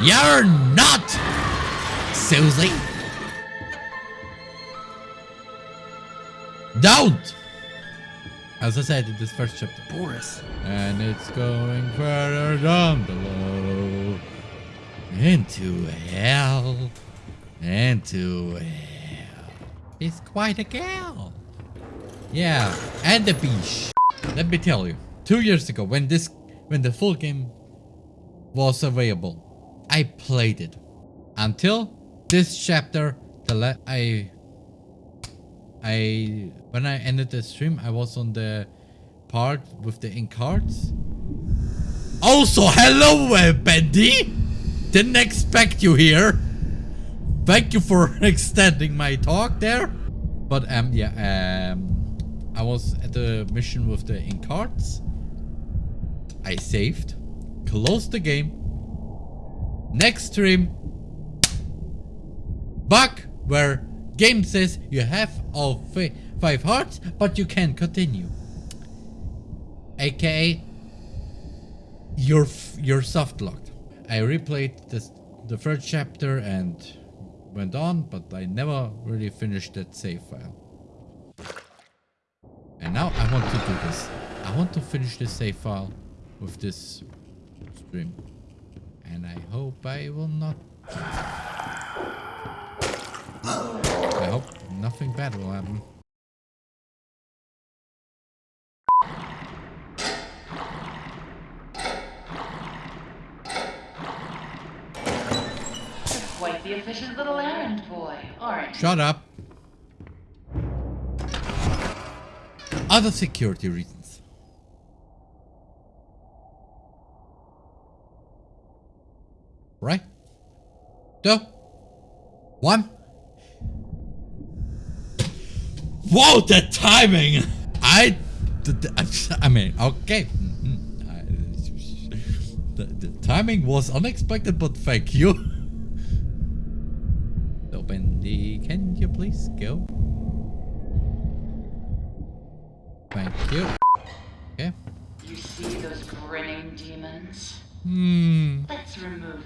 You're not, Susie. Don't! As I said in this first chapter. Boris. And it's going further down below. Into hell. Into hell. It's quite a gal. Yeah, and the beach. Let me tell you. Two years ago, when this, when the full game was available, I played it. Until this chapter, the la I I when I ended the stream, I was on the part with the ink cards. Also, hello, uh, Bendy. Didn't expect you here. Thank you for extending my talk there. But um, yeah, um, I was at the mission with the ink cards. I saved, closed the game. Next stream, bug where Game says you have all five hearts, but you can't continue. AKA, you're, you're soft locked. I replayed this, the first chapter and went on, but I never really finished that save file. And now I want to do this. I want to finish this save file with this stream. And I hope I will not I hope nothing bad will happen. Quite the efficient little errand boy, aren't? Shut up. Other security reasons. Right? Two. One. Whoa, the timing! I, I mean, okay. The, the timing was unexpected, but thank you. So, Bendy, can you please go? Thank you. Okay. You see those grinning demons? Hmm. Let's remove them.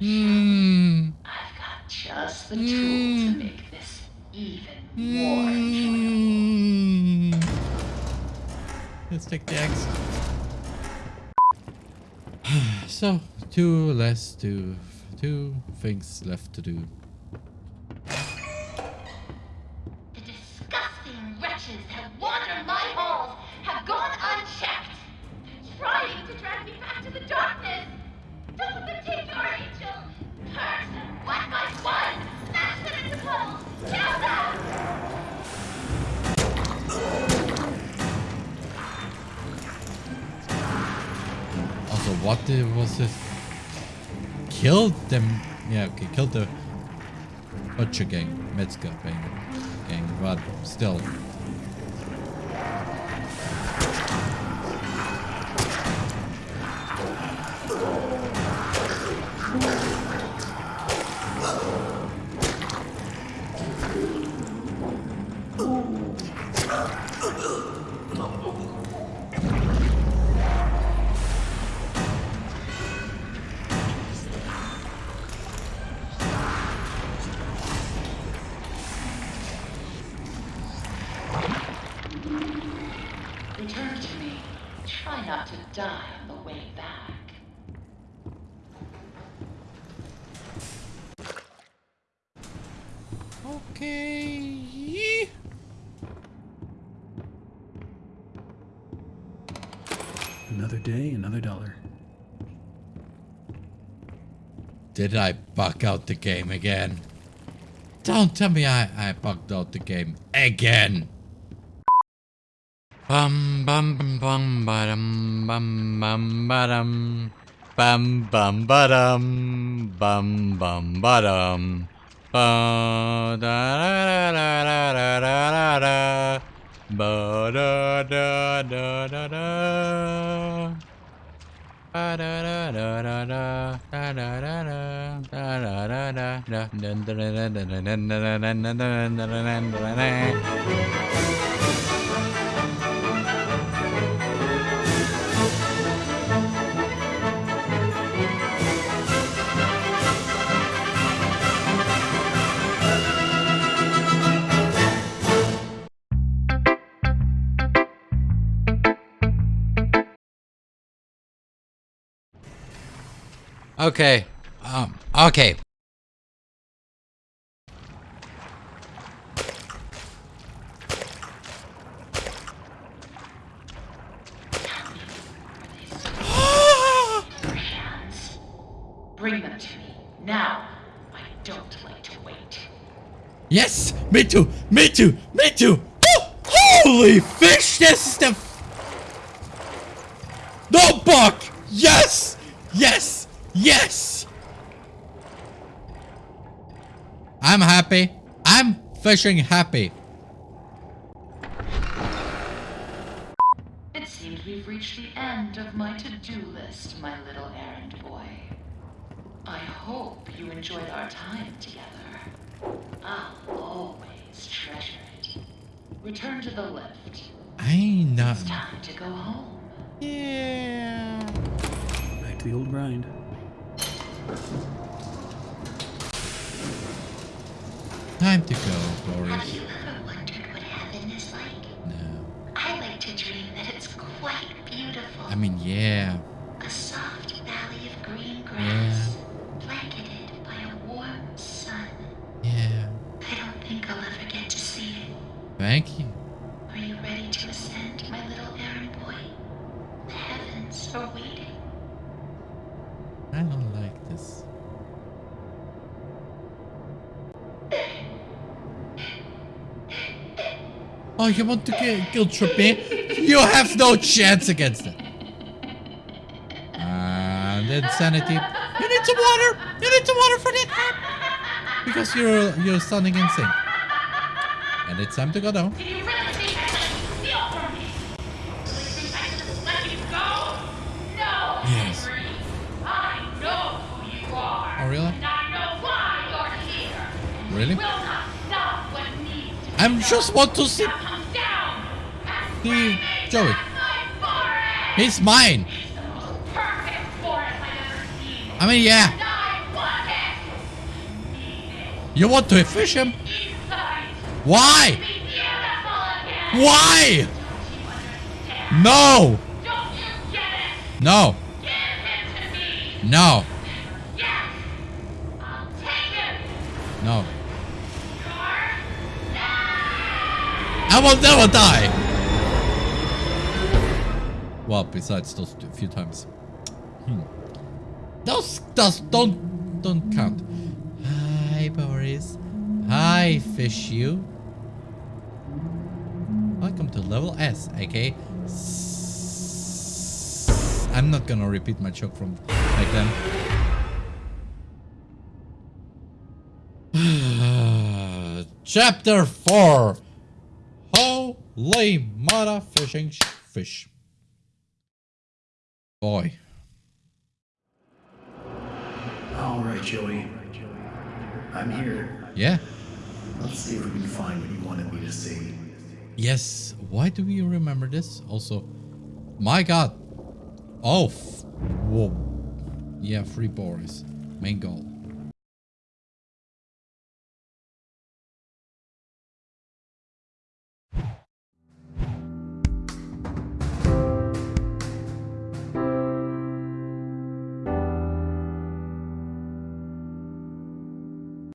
Hmm. I've got just the tool to make this even more enjoyable. Mm. Let's take the axe. so, two less to two things left to do. The disgusting wretches have wandered my halls, have gone unchecked. Trying to drag me back to the darkness. Also, what the, was it? Killed them? Yeah, okay, killed the Butcher gang, Metzger gang, gang, but still. Return to me. Try not to die on the way back. Okay. Another day, another dollar. Did I bug out the game again? Don't tell me I, I bugged out the game again! Bum bum bum bum badum bum bum badum Bum bum badum Bum bum badum Ba da da da da da da da ba da da da da da ba da da da da da da da da da da da da da da dun dun dun dun dun dun dun dun dun dun dun Okay. Um, okay. Bring them to me. Now. I don't like to wait. Yes! Me too! Me too! Me too! Oh, holy fish! This is the... No buck! Yes! Yes! Yes! I'm happy. I'm fishing happy. It seems we've reached the end of my to-do list, my little errand boy. I hope you enjoyed our time together. I'll always treasure it. Return to the lift. I not. It's time to go home. Yeah. Back to the old grind. Time to go, Have Boris. you ever wondered what heaven is like? No. I like to dream that it's quite beautiful. I mean, yeah. Oh, you want to kill, trip? You have no chance against it. And insanity. You need some water. You need some water for that. Because you're you're sounding insane. And it's time to go down. Really I let you steal from me? Really think I just let you go? No, Yes. I know who you are. Oh, really? And I know why you're here. Really? You will not stop what needs to be I done. just want to see bring me Joey. mine. It's seen. I mean, yeah. You want to fish him? Why? Why? You? No. You? No. No. No. I will never die. Well, besides those few times. Hmm. Those, those don't, don't count. Hi, Boris. Hi, fish you. Welcome to level S, aka. S- I'm not gonna repeat my joke from back then. Chapter 4 Holy mother fishing fish. Boy. All right, Joey. I'm here. Yeah. Let's see if we can find what you wanted me to see. Yes. Why do we remember this? Also, my god. Oh. Whoa. Yeah, free Boris. Main goal.